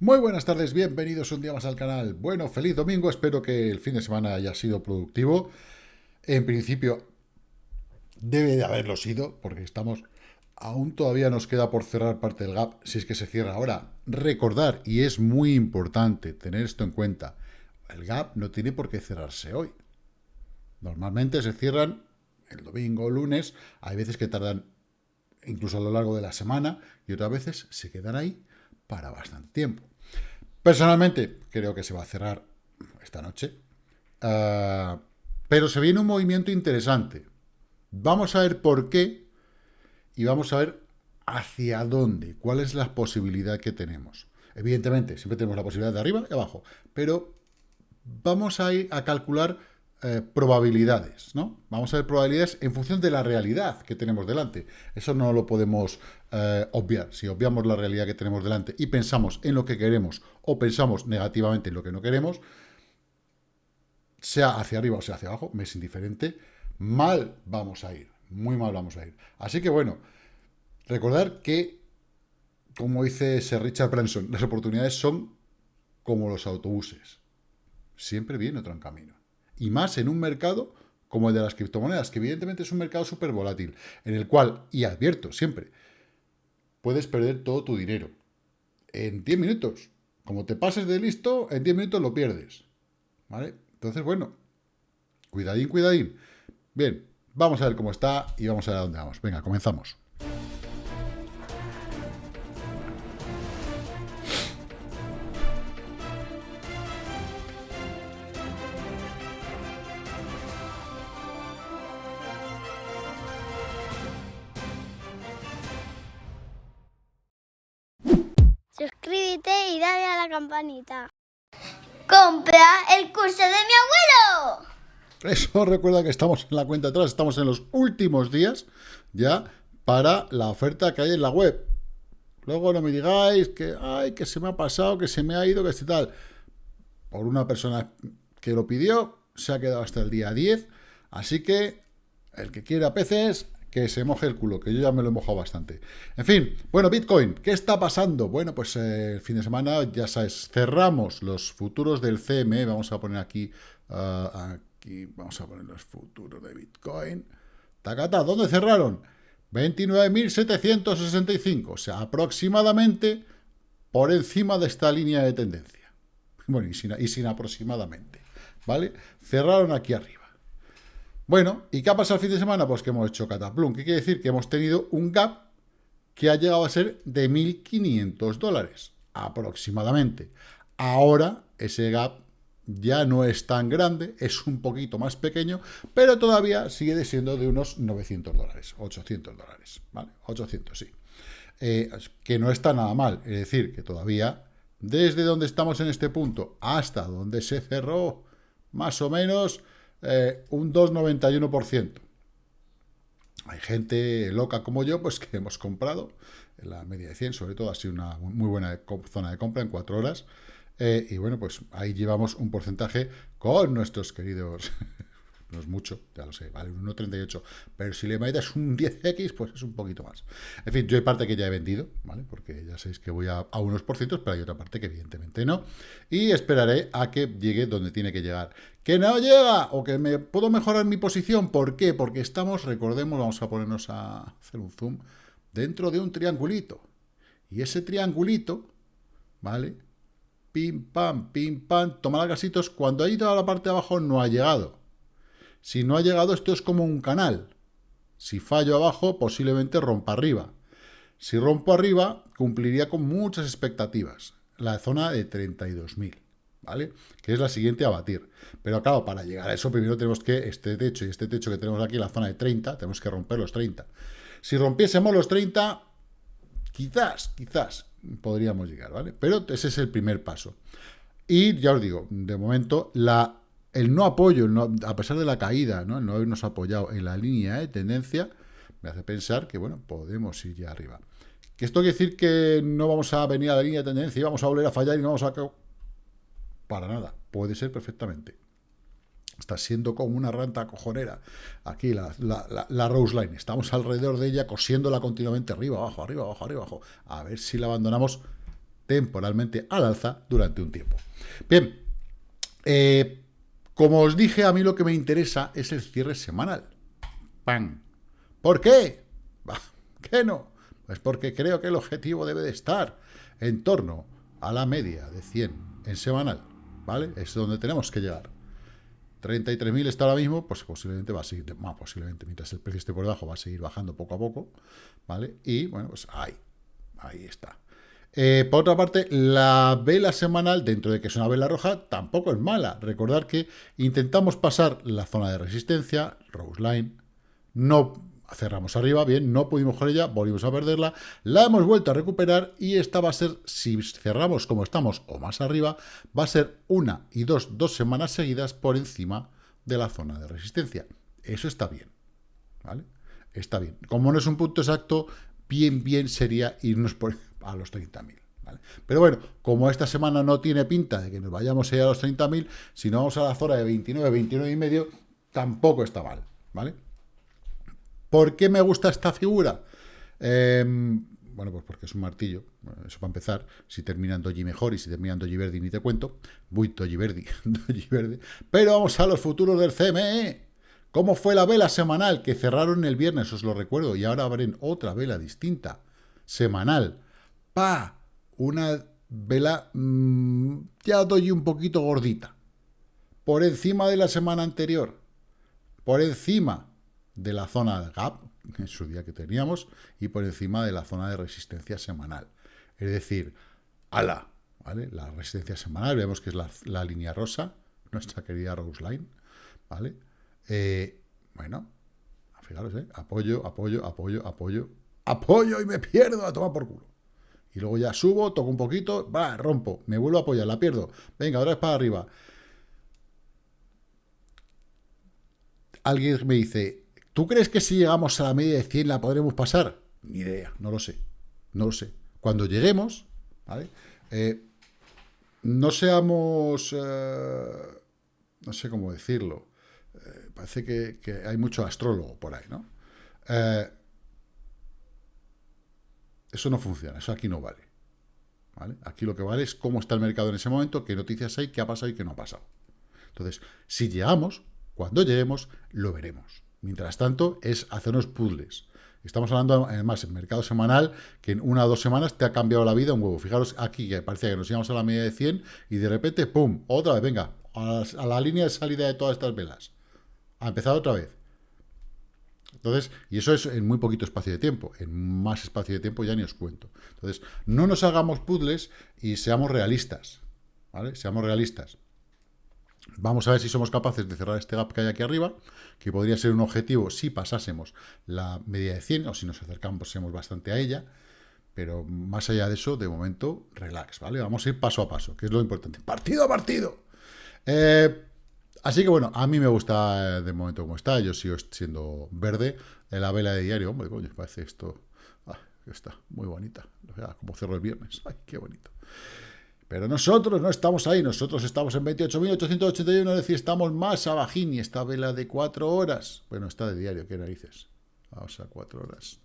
Muy buenas tardes, bienvenidos un día más al canal. Bueno, feliz domingo, espero que el fin de semana haya sido productivo. En principio, debe de haberlo sido, porque estamos... Aún todavía nos queda por cerrar parte del gap, si es que se cierra ahora. Recordar, y es muy importante tener esto en cuenta, el gap no tiene por qué cerrarse hoy. Normalmente se cierran el domingo lunes, hay veces que tardan incluso a lo largo de la semana, y otras veces se quedan ahí para bastante tiempo. Personalmente, creo que se va a cerrar esta noche, ah, pero se viene un movimiento interesante. Vamos a ver por qué y vamos a ver hacia dónde, cuál es la posibilidad que tenemos. Evidentemente, siempre tenemos la posibilidad de arriba y abajo, pero vamos a ir a calcular eh, probabilidades, ¿no? Vamos a ver probabilidades en función de la realidad que tenemos delante. Eso no lo podemos eh, obviar. Si obviamos la realidad que tenemos delante y pensamos en lo que queremos o pensamos negativamente en lo que no queremos, sea hacia arriba o sea hacia abajo, me es indiferente, mal vamos a ir, muy mal vamos a ir. Así que bueno, recordar que, como dice Sir Richard Branson, las oportunidades son como los autobuses. Siempre viene otro en camino y más en un mercado como el de las criptomonedas, que evidentemente es un mercado súper volátil, en el cual, y advierto siempre, puedes perder todo tu dinero en 10 minutos. Como te pases de listo, en 10 minutos lo pierdes. ¿Vale? Entonces, bueno, cuidadín, cuidadín. Bien, vamos a ver cómo está y vamos a ver a dónde vamos. Venga, comenzamos. Y dale a la campanita. ¡Compra el curso de mi abuelo! Eso recuerda que estamos en la cuenta atrás, estamos en los últimos días ya para la oferta que hay en la web. Luego no me digáis que, ay, que se me ha pasado, que se me ha ido, que este tal. Por una persona que lo pidió, se ha quedado hasta el día 10. Así que el que quiera peces, que se moje el culo, que yo ya me lo he mojado bastante. En fin, bueno, Bitcoin, ¿qué está pasando? Bueno, pues eh, el fin de semana, ya sabes, cerramos los futuros del CME, vamos a poner aquí, ah, aquí, vamos a poner los futuros de Bitcoin. Tacata, ¿dónde cerraron? 29.765, o sea, aproximadamente por encima de esta línea de tendencia. Bueno, y sin, y sin aproximadamente, ¿vale? Cerraron aquí arriba. Bueno, ¿y qué ha pasado el fin de semana? Pues que hemos hecho cataplum. ¿Qué quiere decir? Que hemos tenido un gap que ha llegado a ser de 1.500 dólares, aproximadamente. Ahora, ese gap ya no es tan grande, es un poquito más pequeño, pero todavía sigue siendo de unos 900 dólares, 800 dólares, ¿vale? 800, sí. Eh, que no está nada mal, es decir, que todavía, desde donde estamos en este punto hasta donde se cerró, más o menos, eh, un 2,91%. Hay gente loca como yo, pues que hemos comprado en la media de 100, sobre todo ha sido una muy buena zona de compra en cuatro horas. Eh, y bueno, pues ahí llevamos un porcentaje con nuestros queridos no es mucho, ya lo sé, vale un 1,38, pero si le metes un 10x, pues es un poquito más. En fin, yo hay parte que ya he vendido, ¿vale? Porque ya sabéis que voy a, unos por cientos, pero hay otra parte que evidentemente no. Y esperaré a que llegue donde tiene que llegar. ¡Que no llega! O que me puedo mejorar mi posición. ¿Por qué? Porque estamos, recordemos, vamos a ponernos a hacer un zoom, dentro de un triangulito. Y ese triangulito, ¿vale? Pim, pam, pim, pam, toma gasitos. Cuando ha ido a la parte de abajo no ha llegado. Si no ha llegado, esto es como un canal. Si fallo abajo, posiblemente rompa arriba. Si rompo arriba, cumpliría con muchas expectativas. La zona de 32.000, ¿vale? Que es la siguiente a batir. Pero claro, para llegar a eso, primero tenemos que, este techo y este techo que tenemos aquí, la zona de 30, tenemos que romper los 30. Si rompiésemos los 30, quizás, quizás podríamos llegar, ¿vale? Pero ese es el primer paso. Y ya os digo, de momento, la el no apoyo, a pesar de la caída, ¿no? el no habernos apoyado en la línea de tendencia, me hace pensar que, bueno, podemos ir ya arriba. ¿Que esto quiere decir que no vamos a venir a la línea de tendencia y vamos a volver a fallar y no vamos a... Para nada, puede ser perfectamente. Está siendo como una ranta cojonera. Aquí la, la, Rose Line. Estamos alrededor de ella cosiéndola continuamente arriba, abajo, arriba, abajo, arriba, abajo. A ver si la abandonamos temporalmente al alza durante un tiempo. Bien, eh, como os dije, a mí lo que me interesa es el cierre semanal. ¡Pam! ¿Por qué? ¿Qué no? Pues porque creo que el objetivo debe de estar en torno a la media de 100 en semanal, ¿vale? Es donde tenemos que llegar. 33.000 está ahora mismo, pues posiblemente va a seguir, más posiblemente, mientras el precio esté por debajo, va a seguir bajando poco a poco, ¿vale? Y, bueno, pues ahí, ahí está. Eh, por otra parte, la vela semanal, dentro de que es una vela roja, tampoco es mala. Recordar que intentamos pasar la zona de resistencia, Rose Line, no cerramos arriba, bien, no pudimos con ella, volvimos a perderla, la hemos vuelto a recuperar y esta va a ser, si cerramos como estamos o más arriba, va a ser una y dos, dos semanas seguidas por encima de la zona de resistencia. Eso está bien, ¿vale? Está bien. Como no es un punto exacto, bien, bien sería irnos por, a los 30.000. ¿vale? Pero bueno, como esta semana no tiene pinta de que nos vayamos a ir a los 30.000, si no vamos a la zona de 29, 29 y medio, tampoco está mal, ¿vale? ¿Por qué me gusta esta figura? Em, bueno, pues porque es un martillo, eso para empezar, si termina en doji mejor y si termina en doji verde ni te cuento, muy doji verde, verde, pero vamos a los futuros del CME, ¿cómo fue la vela semanal que cerraron el viernes, os lo recuerdo, y ahora abren otra vela distinta, semanal, una vela, mm, ya doy un poquito gordita, por encima de la semana anterior, por encima de la zona de gap, en su día que teníamos, y por encima de la zona de resistencia semanal. Es decir, ala, ¿vale? La resistencia semanal, vemos que es la, línea rosa, nuestra querida Rose Line, ¿vale? Eh, bueno, fijaros, ¿eh? Apoyo, apoyo, apoyo, apoyo, apoyo y me pierdo a tomar por culo. Y luego ya subo, toco un poquito, va, rompo, me vuelvo a apoyar, la pierdo. Venga, ahora es para arriba. Alguien me dice, ¿Tú crees que si llegamos a la media de 100 la podremos pasar? Ni idea, no lo sé. No lo sé. Cuando lleguemos, ¿vale? Eh, no seamos... Eh, no sé cómo decirlo. Eh, parece que, que, hay mucho astrólogo por ahí, ¿no? Eso no funciona, eso aquí no vale. ¿vale? Aquí lo que vale es cómo está el mercado en ese momento, qué noticias hay, qué ha pasado y qué no ha pasado. Entonces, si llegamos, cuando lleguemos, lo veremos. Mientras tanto, es hacernos puzzles. Estamos hablando, además, en mercado semanal, que en una o dos semanas te ha cambiado la vida un huevo. Fijaros aquí, que parecía que nos íbamos a la media de 100 y de repente, ¡pum!, otra vez, venga, a la, línea de salida de todas estas velas. Ha empezado otra vez. Entonces, y eso es en muy poquito espacio de tiempo. En más espacio de tiempo ya ni os cuento. Entonces, no nos hagamos puzzles y seamos realistas. ¿Vale? Seamos realistas. Vamos a ver si somos capaces de cerrar este gap que hay aquí arriba, que podría ser un objetivo si pasásemos la media de 100 o si nos acercamos bastante a ella. Pero más allá de eso, de momento, relax, ¿vale? Vamos a ir paso a paso, que es lo importante. Partido a partido. Eh, así que bueno, a mí me gusta eh, de momento como está. Yo sigo siendo verde. En la vela de diario, hombre, coño, parece esto... Ah, está muy bonita. Como cerro el viernes. Ay, qué bonito. Pero nosotros no estamos ahí, nosotros estamos en 28.881, es decir, estamos más abajín y esta vela de 4 horas, bueno, está de diario, qué narices, vamos a 4 horas.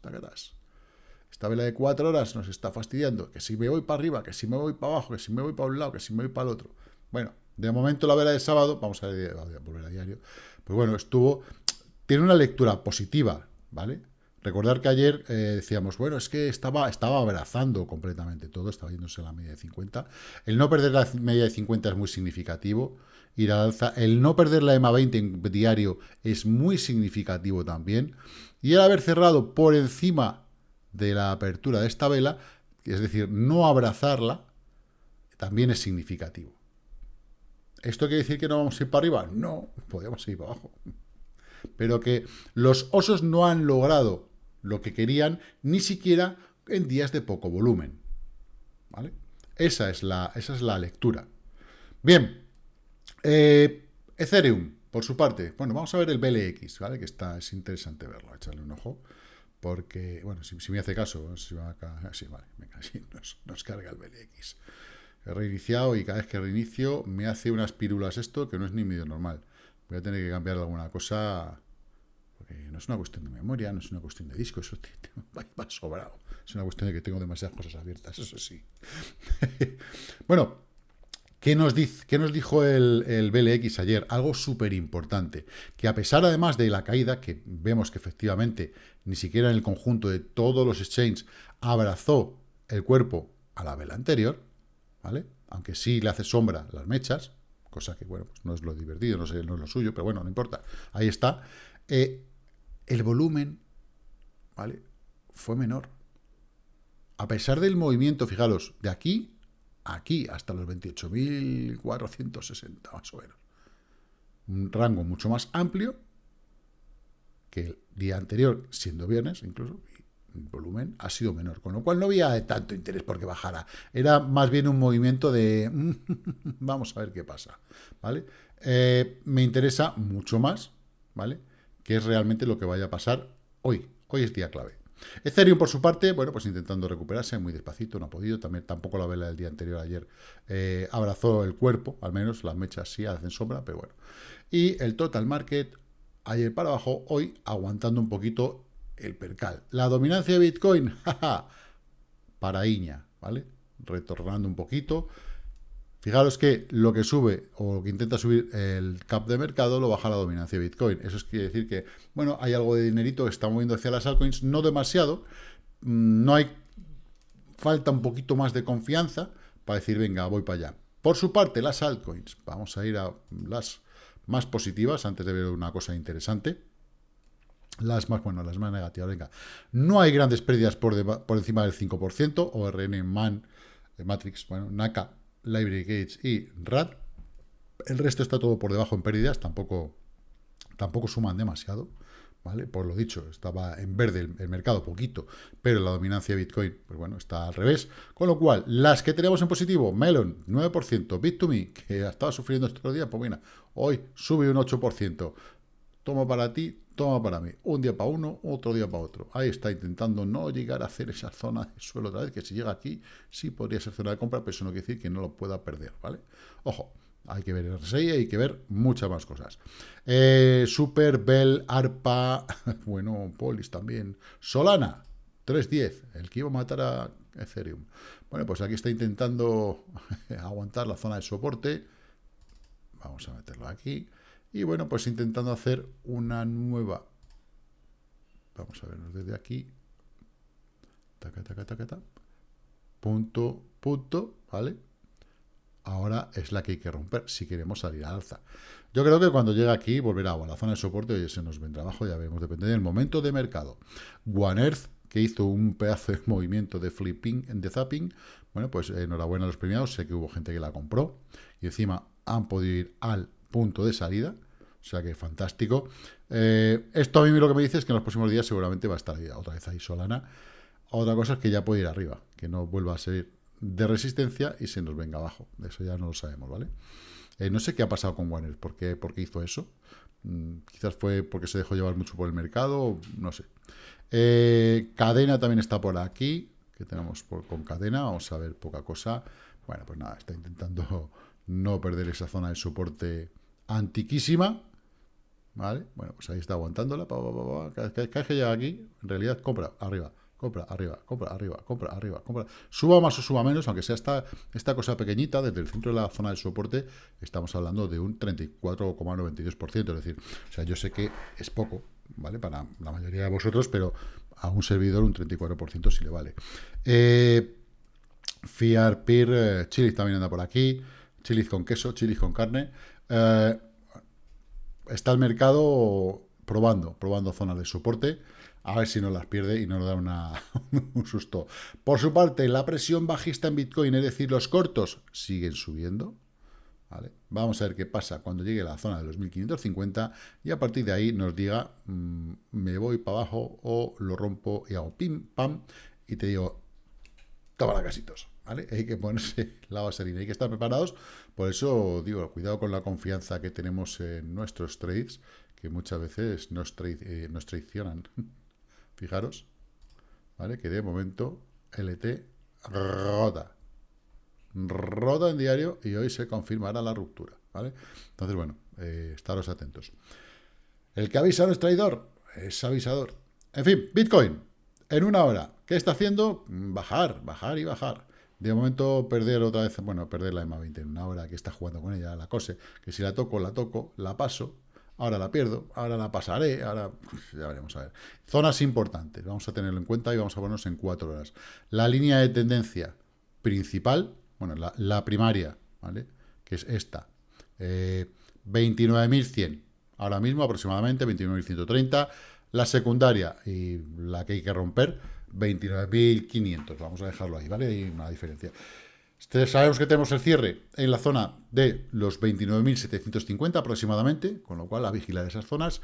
Esta vela de 4 horas nos está fastidiando, que si me voy para arriba, que si me voy para abajo, que si me voy para un lado, que si me voy para el otro. Bueno, de momento la vela de sábado, vamos a volver a diario, pues bueno, estuvo, tiene una lectura positiva, ¿vale? Recordar que ayer eh, decíamos, bueno, es que estaba, estaba abrazando completamente todo, estaba yéndose a la media de 50. El no perder la media de 50 es muy significativo, ir al alza. El no perder la EMA 20 en diario es muy significativo también. Y el haber cerrado por encima de la apertura de esta vela, es decir, no abrazarla, también es significativo. ¿Esto quiere decir que no vamos a ir para arriba? No, podemos ir para abajo. Pero que los osos no han logrado lo que querían, ni siquiera en días de poco volumen. ¿Vale? Esa es la, esa es la lectura. Bien, eh, Ethereum, por su parte. Bueno, vamos a ver el BLX, ¿vale? Que está, es interesante verlo, echarle un ojo. Porque, bueno, si, me hace caso, si va sí, vale, venga, sí, nos, nos, carga el BLX. He reiniciado y cada vez que reinicio me hace unas pírulas esto que no es ni medio normal. Voy a tener que cambiar alguna cosa porque no es una cuestión de memoria, no es una cuestión de disco, eso va sobrado. Es una cuestión de que tengo demasiadas cosas abiertas, eso sí. bueno, ¿qué nos, qué nos dijo el, el BLX ayer? Algo súper importante, que a pesar además de la caída, que vemos que efectivamente ni siquiera en el conjunto de todos los exchanges abrazó el cuerpo a la vela anterior, ¿vale? Aunque sí le hace sombra las mechas, cosa que, bueno, pues no es lo divertido, no, sé, no es lo suyo, pero bueno, no importa. Ahí está. Eh, el volumen, ¿vale? Fue menor. A pesar del movimiento, fijaros, de aquí a aquí, hasta los 28.460, más o menos. Un rango mucho más amplio que el día anterior, siendo viernes incluso, volumen ha sido menor, con lo cual no había tanto interés porque bajara. Era más bien un movimiento de vamos a ver qué pasa, ¿vale? Eh, me interesa mucho más, ¿vale? Que es realmente lo que vaya a pasar hoy. Hoy es día clave. Ethereum, por su parte, bueno, pues intentando recuperarse muy despacito, no ha podido, también tampoco la vela del día anterior, ayer, eh, abrazó el cuerpo, al menos las mechas sí hacen sombra, pero bueno. Y el total market, ayer para abajo, hoy aguantando un poquito el percal. La dominancia de Bitcoin, jaja, para Iña, ¿vale? Retornando un poquito. Fijaros que lo que sube o lo que intenta subir el cap de mercado lo baja la dominancia de Bitcoin. Eso es quiere decir que, bueno, hay algo de dinerito que está moviendo hacia las altcoins, no demasiado, mm, no hay, falta un poquito más de confianza para decir, venga, voy para allá. Por su parte, las altcoins, vamos a ir a las más positivas antes de ver una cosa interesante. Las más, bueno, las más negativas, venga. No hay grandes pérdidas por, por encima del 5%, ORN, MAN, eh, Matrix, bueno, NACA, Library Gates y RAD. El resto está todo por debajo en pérdidas, tampoco, tampoco suman demasiado, ¿vale? Por lo dicho, estaba en verde el, mercado poquito, pero la dominancia de Bitcoin, pues bueno, está al revés. Con lo cual, las que tenemos en positivo, Melon, 9%, Bit2Me, que estaba sufriendo estos días, pues bueno, hoy sube un 8%. Tomo para ti, toma para mí. Un día para uno, otro día para otro. Ahí está intentando no llegar a hacer esa zona de suelo otra vez, que si llega aquí, sí podría ser zona de compra, pero eso no quiere decir que no lo pueda perder, ¿vale? Ojo, hay que ver el RSI, hay que ver muchas más cosas. Eh, Super, Bell, ARPA, bueno, Polis también. Solana, 3.10, el que iba a matar a Ethereum. Bueno, pues aquí está intentando aguantar la zona de soporte. Vamos a meterlo aquí. Y bueno, pues intentando hacer una nueva. Vamos a vernos desde aquí. Taca, taca, taca, taca. Punto, punto, ¿vale? Ahora es la que hay que romper si queremos salir al alza. Yo creo que cuando llega aquí, volverá a la zona de soporte, y se nos vendrá abajo, ya veremos, depende del momento de mercado. One Earth, que hizo un pedazo de movimiento de flipping, de zapping, bueno, pues enhorabuena a los premiados, sé que hubo gente que la compró, y encima han podido ir al punto de salida, o sea que fantástico. Eh, esto a mí lo que me dice es que en los próximos días seguramente va a estar otra vez ahí Solana. Otra cosa es que ya puede ir arriba, que no vuelva a ser de resistencia y se nos venga abajo. Eso ya no lo sabemos, ¿vale? Eh, no sé qué ha pasado con Warner, ¿por qué, por qué hizo eso? Mm, quizás fue porque se dejó llevar mucho por el mercado, no sé. Eh, cadena también está por aquí, que tenemos con cadena, vamos a ver poca cosa. Bueno, pues nada, está intentando no perder esa zona de soporte antiquísima, ¿vale? Bueno, pues ahí está aguantándola, cada vez que llega aquí, en realidad compra, arriba, compra, arriba, compra, arriba, compra, arriba, compra, suba más o suba menos, aunque sea esta, esta cosa pequeñita, desde el centro de la zona de soporte, estamos hablando de un 34,92%, es decir, o sea, yo sé que es poco, ¿vale? Para la mayoría de vosotros, pero a un servidor un 34% sí le vale. Eh, Fiar Peer, eh, también anda por aquí, chilis con queso, chilis con carne, eh, está el mercado probando, probando zonas de soporte, a ver si no las pierde y no nos da un susto. Por su parte, la presión bajista en Bitcoin, es decir, los cortos, siguen subiendo. Vamos a ver qué pasa cuando llegue a la zona de los 1550 y a partir de ahí nos diga, mm, me voy para abajo o lo rompo y hago pim, pam, y te digo, toma la casitos. ¿Vale? Hay que ponerse la vaselina, hay que estar preparados. Por eso digo, cuidado con la confianza que tenemos en nuestros trades, que muchas veces nos, eh, traicionan. Fijaros, ¿vale? Que de momento LT rota. Rota en diario y hoy se confirmará la ruptura, ¿vale? Entonces, bueno, eh, estaros atentos. El que avisa no es traidor. es avisador. En fin, Bitcoin, en una hora, ¿qué está haciendo? Bajar, bajar y bajar. De momento perder otra vez, bueno, perder la EMA 20 en una hora que está jugando con ella, la cose, que si la toco, la toco, la paso, ahora la pierdo, ahora la pasaré, ahora ya veremos a ver. Zonas importantes, vamos a tenerlo en cuenta y vamos a ponernos en cuatro horas. La línea de tendencia principal, bueno, la, primaria, ¿vale? Que es esta, 29.100, eh, ahora mismo aproximadamente 29.130, la secundaria y la que hay que romper, 29.500. Vamos a dejarlo ahí, ¿vale? Hay una diferencia. Sabemos que tenemos el cierre en la zona de los 29.750 aproximadamente, con lo cual a vigilar esas zonas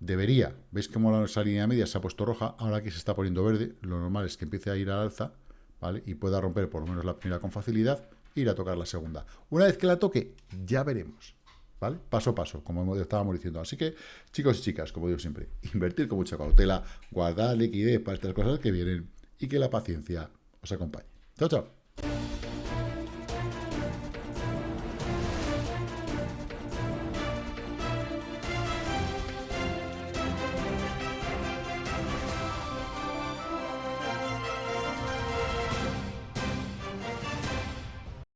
debería, veis que esa línea media se ha puesto roja, ahora que se está poniendo verde, lo normal es que empiece a ir al alza, ¿vale? Y pueda romper por lo menos la primera con facilidad, ir a tocar la segunda. Una vez que la toque, ya veremos. ¿Vale? Paso a paso, como estábamos diciendo. Así que, chicos y chicas, como digo siempre, invertir con mucha cautela, guardar liquidez para estas cosas que vienen y que la paciencia os acompañe. Chao, chao.